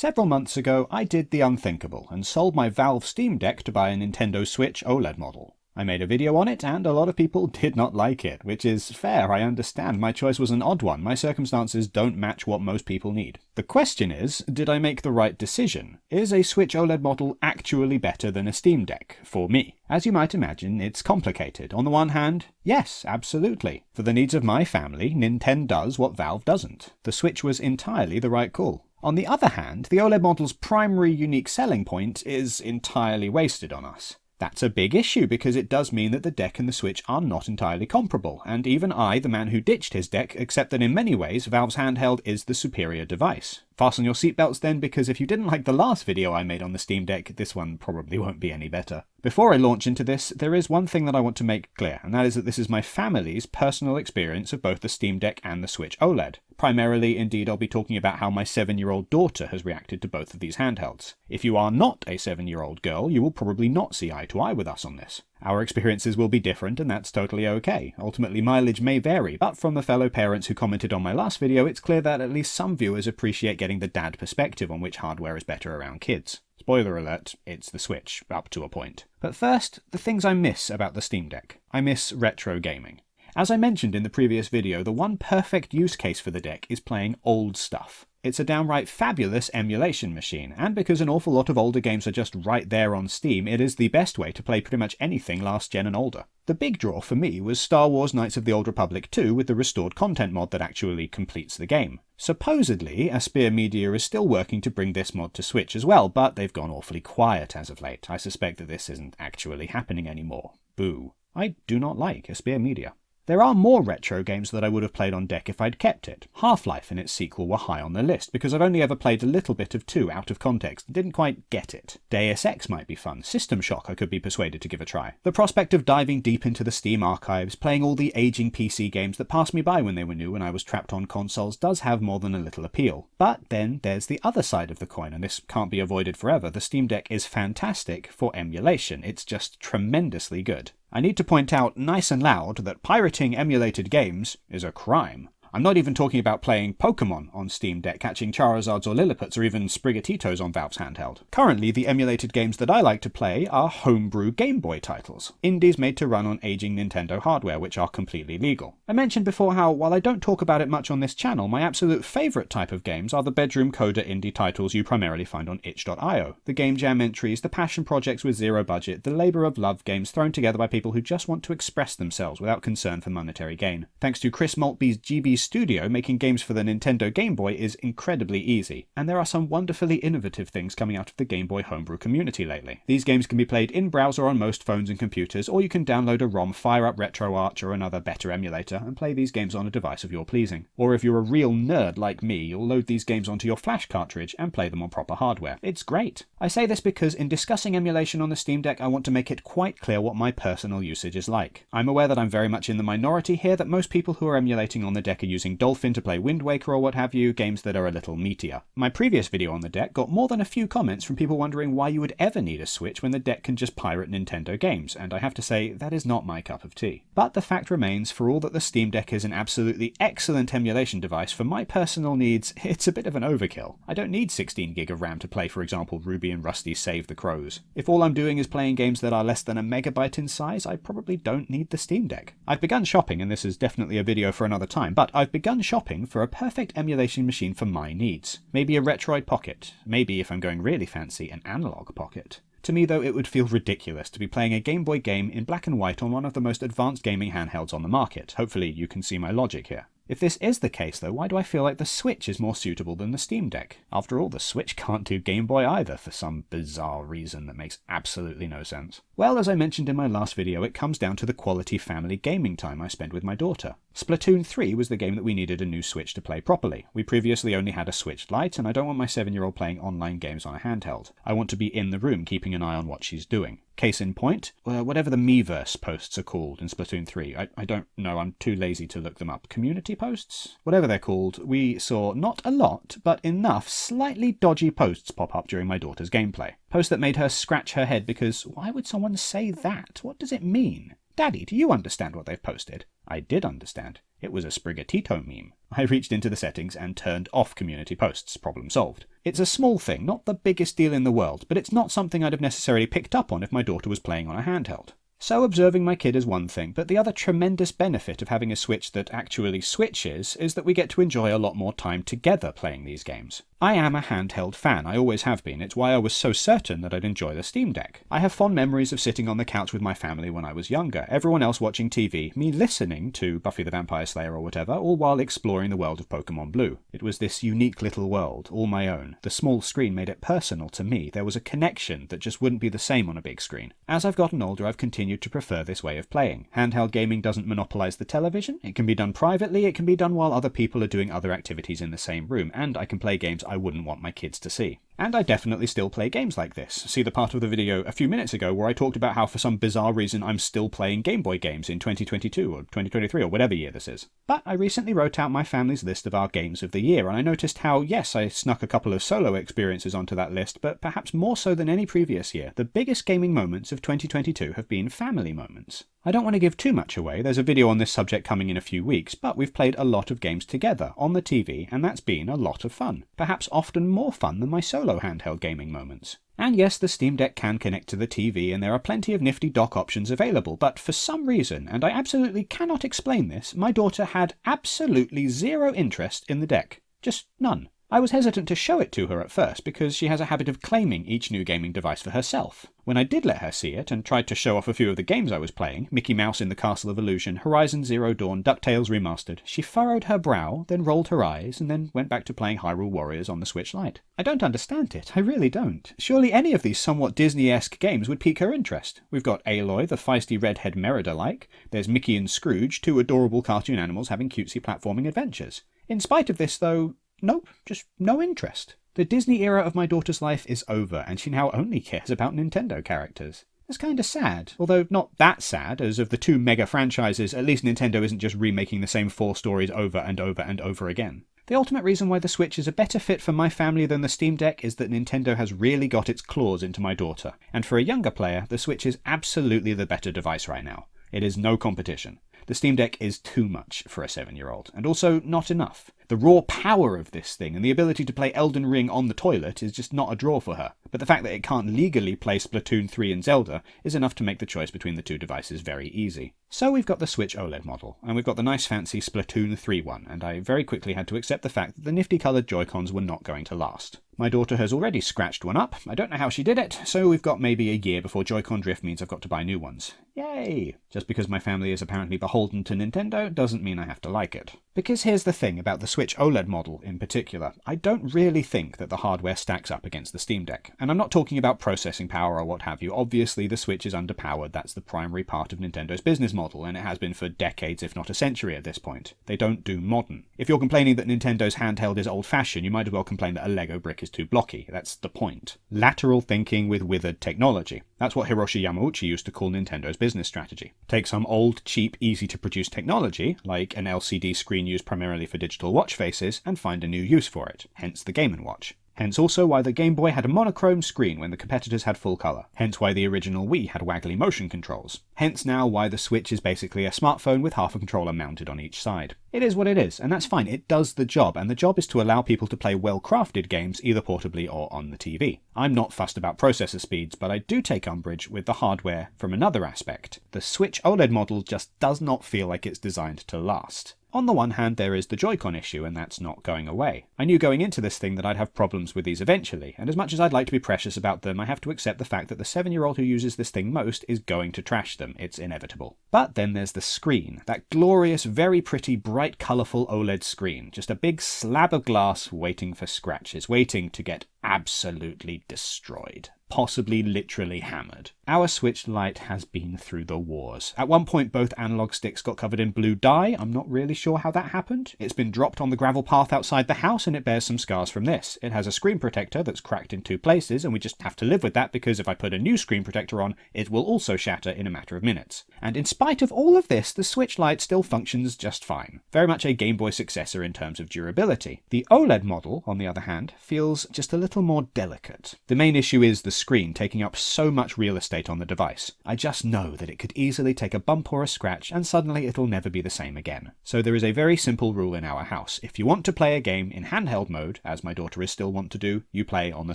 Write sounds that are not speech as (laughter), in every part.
Several months ago, I did the unthinkable and sold my Valve Steam Deck to buy a Nintendo Switch OLED model. I made a video on it, and a lot of people (laughs) did not like it, which is fair, I understand. My choice was an odd one. My circumstances don't match what most people need. The question is, did I make the right decision? Is a Switch OLED model actually better than a Steam Deck? For me. As you might imagine, it's complicated. On the one hand, yes, absolutely. For the needs of my family, Nintendo does what Valve doesn't. The Switch was entirely the right call. On the other hand, the OLED model's primary unique selling point is entirely wasted on us. That's a big issue because it does mean that the deck and the Switch are not entirely comparable, and even I, the man who ditched his deck, accept that in many ways Valve's handheld is the superior device. Fasten your seatbelts then, because if you didn't like the last video I made on the Steam Deck, this one probably won't be any better. Before I launch into this, there is one thing that I want to make clear, and that is that this is my family's personal experience of both the Steam Deck and the Switch OLED. Primarily, indeed, I'll be talking about how my 7-year-old daughter has reacted to both of these handhelds. If you are not a 7-year-old girl, you will probably not see eye to eye with us on this. Our experiences will be different, and that's totally okay. Ultimately, mileage may vary, but from the fellow parents who commented on my last video, it's clear that at least some viewers appreciate getting the dad perspective on which hardware is better around kids. Spoiler alert, it's the Switch, up to a point. But first, the things I miss about the Steam Deck. I miss retro gaming. As I mentioned in the previous video, the one perfect use case for the deck is playing old stuff. It's a downright fabulous emulation machine, and because an awful lot of older games are just right there on Steam, it is the best way to play pretty much anything last gen and older. The big draw for me was Star Wars Knights of the Old Republic 2 with the restored content mod that actually completes the game. Supposedly, Aspyr Media is still working to bring this mod to Switch as well, but they've gone awfully quiet as of late. I suspect that this isn't actually happening anymore. Boo. I do not like Aspyr Media. There are more retro games that I would have played on deck if I'd kept it. Half-Life and its sequel were high on the list, because I've only ever played a little bit of 2 out of context and didn't quite get it. Deus Ex might be fun, System Shock I could be persuaded to give a try. The prospect of diving deep into the Steam archives, playing all the aging PC games that passed me by when they were new and I was trapped on consoles does have more than a little appeal. But then there's the other side of the coin, and this can't be avoided forever. The Steam Deck is fantastic for emulation, it's just tremendously good. I need to point out nice and loud that pirating emulated games is a crime. I'm not even talking about playing Pokemon on Steam Deck, catching Charizards or Lillipups, or even Sprigatitos on Valve's handheld. Currently, the emulated games that I like to play are homebrew Game Boy titles, indies made to run on aging Nintendo hardware, which are completely legal. I mentioned before how, while I don't talk about it much on this channel, my absolute favourite type of games are the bedroom coder indie titles you primarily find on itch.io. The game jam entries, the passion projects with zero budget, the labour of love games thrown together by people who just want to express themselves without concern for monetary gain. Thanks to Chris Maltby's GB studio, making games for the Nintendo Game Boy is incredibly easy, and there are some wonderfully innovative things coming out of the Game Boy homebrew community lately. These games can be played in browser on most phones and computers, or you can download a ROM, fire up RetroArch or another better emulator, and play these games on a device of your pleasing. Or if you're a real nerd like me, you'll load these games onto your flash cartridge and play them on proper hardware. It's great. I say this because in discussing emulation on the Steam Deck, I want to make it quite clear what my personal usage is like. I'm aware that I'm very much in the minority here, that most people who are emulating on the deck are using Dolphin to play Wind Waker or what have you, games that are a little meatier. My previous video on the deck got more than a few comments from people wondering why you would ever need a Switch when the deck can just pirate Nintendo games, and I have to say, that is not my cup of tea. But the fact remains, for all that the Steam Deck is an absolutely excellent emulation device, for my personal needs, (laughs) it's a bit of an overkill. I don't need 16 gig of RAM to play, for example, Ruby and Rusty Save the Crows. If all I'm doing is playing games that are less than a megabyte in size, I probably don't need the Steam Deck. I've begun shopping, and this is definitely a video for another time, but I've begun shopping for a perfect emulation machine for my needs. Maybe a Retroid Pocket, maybe if I'm going really fancy, an Analogue Pocket. To me, though, it would feel ridiculous to be playing a Game Boy game in black and white on one of the most advanced gaming handhelds on the market. Hopefully, you can see my logic here. If this is the case, though, why do I feel like the Switch is more suitable than the Steam Deck? After all, the Switch can't do Game Boy either for some bizarre reason that makes absolutely no sense. Well, as I mentioned in my last video, it comes down to the quality family gaming time I spend with my daughter. Splatoon 3 was the game that we needed a new Switch to play properly. We previously only had a Switch Lite, and I don't want my 7-year-old playing online games on a handheld. I want to be in the room keeping an eye on what she's doing. Case in point, uh, whatever the Miiverse posts are called in Splatoon 3. I, I don't know, I'm too lazy to look them up. Community posts? Whatever they're called, we saw not a lot, but enough slightly dodgy posts pop up during my daughter's gameplay. Posts that made her scratch her head because why would someone say that? What does it mean? Daddy, do you understand what they've posted? I did understand. It was a Sprigatito meme. I reached into the settings and turned off community posts. Problem solved. It's a small thing, not the biggest deal in the world, but it's not something I'd have necessarily picked up on if my daughter was playing on a handheld. So observing my kid is one thing, but the other tremendous benefit of having a Switch that actually switches is that we get to enjoy a lot more time together playing these games. I am a handheld fan, I always have been. It's why I was so certain that I'd enjoy the Steam Deck. I have fond memories of sitting on the couch with my family when I was younger, everyone else watching TV, me listening to Buffy the Vampire Slayer or whatever, all while exploring the world of Pokemon Blue. It was this unique little world, all my own. The small screen made it personal to me. There was a connection that just wouldn't be the same on a big screen. As I've gotten older, I've continued to prefer this way of playing. Handheld gaming doesn't monopolize the television. It can be done privately, it can be done while other people are doing other activities in the same room, and I can play games I wouldn't want my kids to see. And I definitely still play games like this. See the part of the video a few minutes ago where I talked about how for some bizarre reason I'm still playing Game Boy games in 2022 or 2023 or whatever year this is. But I recently wrote out my family's list of our games of the year and I noticed how, yes, I snuck a couple of solo experiences onto that list, but perhaps more so than any previous year, the biggest gaming moments of 2022 have been family moments. I don't want to give too much away, there's a video on this subject coming in a few weeks, but we've played a lot of games together on the TV and that's been a lot of fun. Perhaps often more fun than my solo handheld gaming moments. And yes, the Steam Deck can connect to the TV and there are plenty of nifty dock options available, but for some reason, and I absolutely cannot explain this, my daughter had absolutely zero interest in the deck. Just none. I was hesitant to show it to her at first because she has a habit of claiming each new gaming device for herself. When I did let her see it and tried to show off a few of the games I was playing, Mickey Mouse in the Castle of Illusion, Horizon Zero Dawn, DuckTales Remastered, she furrowed her brow, then rolled her eyes, and then went back to playing Hyrule Warriors on the Switch Lite. I don't understand it, I really don't. Surely any of these somewhat Disney-esque games would pique her interest. We've got Aloy, the feisty redhead Merida-like, there's Mickey and Scrooge, two adorable cartoon animals having cutesy platforming adventures. In spite of this, though, Nope, just no interest. The Disney era of my daughter's life is over, and she now only cares about Nintendo characters. That's kinda sad, although not that sad, as of the two mega franchises, at least Nintendo isn't just remaking the same four stories over and over and over again. The ultimate reason why the Switch is a better fit for my family than the Steam Deck is that Nintendo has really got its claws into my daughter, and for a younger player, the Switch is absolutely the better device right now. It is no competition. The Steam Deck is too much for a 7 year old, and also not enough. The raw power of this thing and the ability to play Elden Ring on the toilet is just not a draw for her, but the fact that it can't legally play Splatoon 3 and Zelda is enough to make the choice between the two devices very easy. So we've got the Switch OLED model, and we've got the nice fancy Splatoon 3 one, and I very quickly had to accept the fact that the nifty coloured Joy-Cons were not going to last. My daughter has already scratched one up, I don't know how she did it, so we've got maybe a year before Joy-Con drift means I've got to buy new ones. Yay! Just because my family is apparently beholden to Nintendo doesn't mean I have to like it. Because here's the thing about the Switch OLED model in particular, I don't really think that the hardware stacks up against the Steam Deck. And I'm not talking about processing power or what have you. Obviously, the Switch is underpowered. That's the primary part of Nintendo's business model, and it has been for decades, if not a century at this point. They don't do modern. If you're complaining that Nintendo's handheld is old fashioned, you might as well complain that a Lego brick is too blocky. That's the point. Lateral thinking with withered technology. That's what Hiroshi Yamauchi used to call Nintendo's business strategy. Take some old, cheap, easy to produce technology, like an LCD screen used primarily for digital watch faces, and find a new use for it, hence the Game & Watch. Hence also why the Game Boy had a monochrome screen when the competitors had full colour. Hence why the original Wii had waggly motion controls. Hence now why the Switch is basically a smartphone with half a controller mounted on each side. It is what it is, and that's fine. It does the job, and the job is to allow people to play well-crafted games either portably or on the TV. I'm not fussed about processor speeds, but I do take umbrage with the hardware from another aspect. The Switch OLED model just does not feel like it's designed to last. On the one hand, there is the Joy-Con issue, and that's not going away. I knew going into this thing that I'd have problems with these eventually, and as much as I'd like to be precious about them, I have to accept the fact that the 7-year-old who uses this thing most is going to trash them. It's inevitable. But then there's the screen. That glorious, very pretty, bright, colourful OLED screen. Just a big slab of glass waiting for scratches, waiting to get absolutely destroyed possibly literally hammered. Our Switch Lite has been through the wars. At one point, both analog sticks got covered in blue dye. I'm not really sure how that happened. It's been dropped on the gravel path outside the house and it bears some scars from this. It has a screen protector that's cracked in two places and we just have to live with that because if I put a new screen protector on, it will also shatter in a matter of minutes. And in spite of all of this, the Switch Lite still functions just fine. Very much a Game Boy successor in terms of durability. The OLED model, on the other hand, feels just a little more delicate. The main issue is the screen taking up so much real estate on the device. I just know that it could easily take a bump or a scratch and suddenly it'll never be the same again. So there is a very simple rule in our house. If you want to play a game in handheld mode, as my daughter is still wont to do, you play on the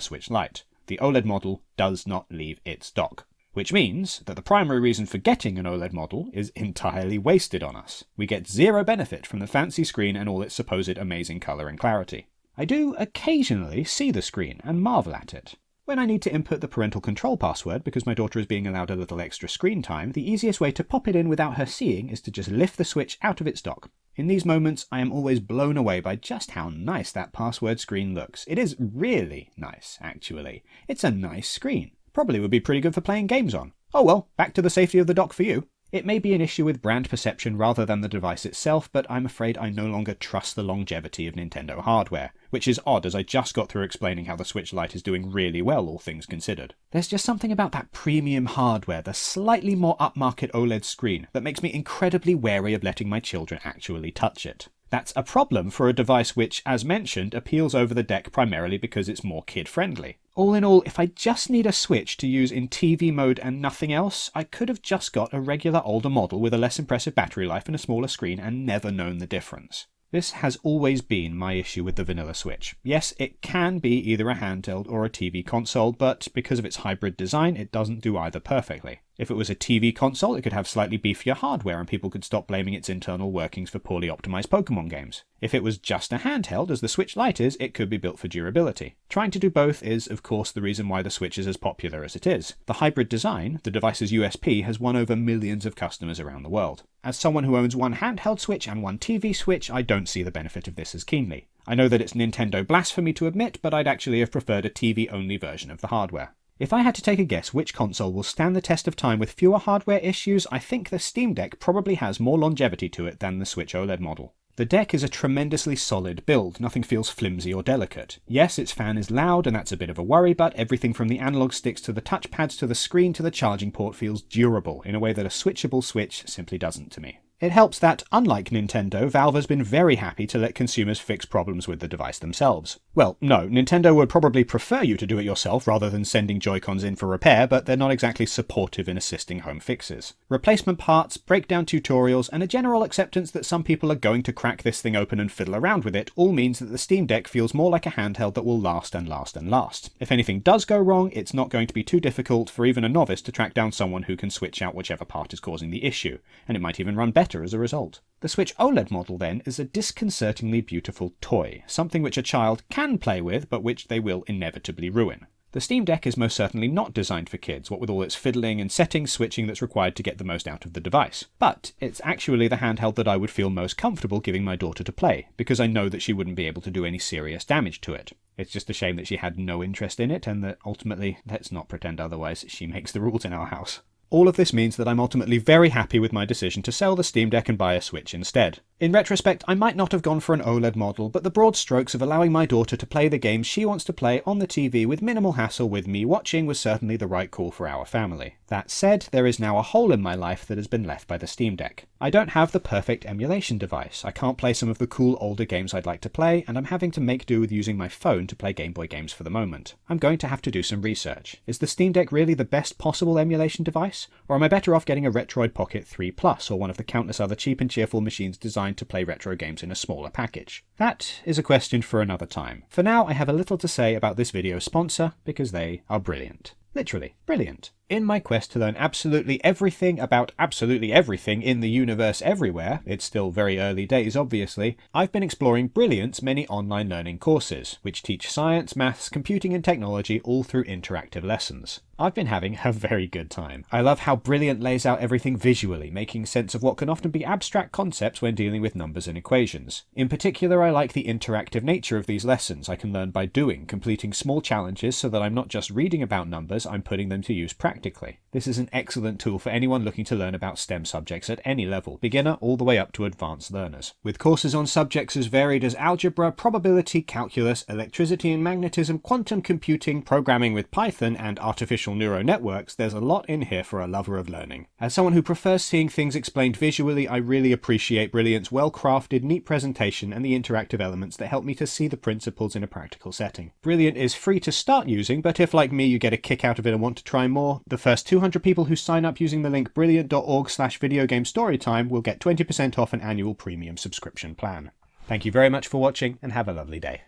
Switch Lite. The OLED model does not leave its dock which means that the primary reason for getting an OLED model is entirely wasted on us. We get zero benefit from the fancy screen and all its supposed amazing colour and clarity. I do occasionally see the screen and marvel at it. When I need to input the parental control password because my daughter is being allowed a little extra screen time, the easiest way to pop it in without her seeing is to just lift the switch out of its dock. In these moments, I am always blown away by just how nice that password screen looks. It is really nice, actually. It's a nice screen. Probably would be pretty good for playing games on. Oh well, back to the safety of the dock for you. It may be an issue with brand perception rather than the device itself, but I'm afraid I no longer trust the longevity of Nintendo hardware, which is odd as I just got through explaining how the Switch Lite is doing really well, all things considered. There's just something about that premium hardware, the slightly more upmarket OLED screen, that makes me incredibly wary of letting my children actually touch it. That's a problem for a device which, as mentioned, appeals over the deck primarily because it's more kid friendly. All in all, if I just need a Switch to use in TV mode and nothing else, I could have just got a regular older model with a less impressive battery life and a smaller screen and never known the difference. This has always been my issue with the vanilla Switch. Yes, it can be either a handheld or a TV console, but because of its hybrid design, it doesn't do either perfectly. If it was a TV console, it could have slightly beefier hardware and people could stop blaming its internal workings for poorly optimized Pokemon games. If it was just a handheld, as the Switch Lite is, it could be built for durability. Trying to do both is, of course, the reason why the Switch is as popular as it is. The hybrid design, the device's USP, has won over millions of customers around the world. As someone who owns one handheld Switch and one TV Switch, I don't see the benefit of this as keenly. I know that it's Nintendo blasphemy to admit, but I'd actually have preferred a TV only version of the hardware. If I had to take a guess which console will stand the test of time with fewer hardware issues, I think the Steam Deck probably has more longevity to it than the Switch OLED model. The deck is a tremendously solid build, nothing feels flimsy or delicate. Yes, its fan is loud and that's a bit of a worry, but everything from the analog sticks to the touchpads to the screen to the charging port feels durable in a way that a switchable Switch simply doesn't to me. It helps that, unlike Nintendo, Valve has been very happy to let consumers fix problems with the device themselves. Well, no, Nintendo would probably prefer you to do it yourself rather than sending Joy-Cons in for repair, but they're not exactly supportive in assisting home fixes. Replacement parts, breakdown tutorials, and a general acceptance that some people are going to crack this thing open and fiddle around with it all means that the Steam Deck feels more like a handheld that will last and last and last. If anything does go wrong, it's not going to be too difficult for even a novice to track down someone who can switch out whichever part is causing the issue, and it might even run better better as a result. The Switch OLED model then is a disconcertingly beautiful toy, something which a child can play with but which they will inevitably ruin. The Steam Deck is most certainly not designed for kids, what with all its fiddling and setting switching that's required to get the most out of the device. But it's actually the handheld that I would feel most comfortable giving my daughter to play, because I know that she wouldn't be able to do any serious damage to it. It's just a shame that she had no interest in it, and that ultimately, let's not pretend otherwise, she makes the rules in our house. All of this means that I'm ultimately very happy with my decision to sell the Steam Deck and buy a Switch instead. In retrospect, I might not have gone for an OLED model, but the broad strokes of allowing my daughter to play the games she wants to play on the TV with minimal hassle with me watching was certainly the right call for our family. That said, there is now a hole in my life that has been left by the Steam Deck. I don't have the perfect emulation device, I can't play some of the cool older games I'd like to play, and I'm having to make do with using my phone to play Game Boy games for the moment. I'm going to have to do some research. Is the Steam Deck really the best possible emulation device? Or am I better off getting a Retroid Pocket 3 Plus, or one of the countless other cheap and cheerful machines designed to play retro games in a smaller package? That is a question for another time. For now, I have a little to say about this video's sponsor, because they are brilliant. Literally, brilliant. In my quest to learn absolutely everything about absolutely everything in the universe everywhere, it's still very early days obviously, I've been exploring Brilliant's many online learning courses, which teach science, maths, computing and technology all through interactive lessons. I've been having a very good time. I love how Brilliant lays out everything visually, making sense of what can often be abstract concepts when dealing with numbers and equations. In particular, I like the interactive nature of these lessons. I can learn by doing, completing small challenges so that I'm not just reading about numbers, I'm putting them to use practically. This is an excellent tool for anyone looking to learn about STEM subjects at any level, beginner all the way up to advanced learners. With courses on subjects as varied as algebra, probability, calculus, electricity and magnetism, quantum computing, programming with Python, and artificial neural networks, there's a lot in here for a lover of learning. As someone who prefers seeing things explained visually, I really appreciate Brilliant's well-crafted, neat presentation and the interactive elements that help me to see the principles in a practical setting. Brilliant is free to start using, but if like me you get a kick out of it and want to try more, the first 200 people who sign up using the link brilliant.org slash videogamestorytime will get 20% off an annual premium subscription plan. Thank you very much for watching and have a lovely day.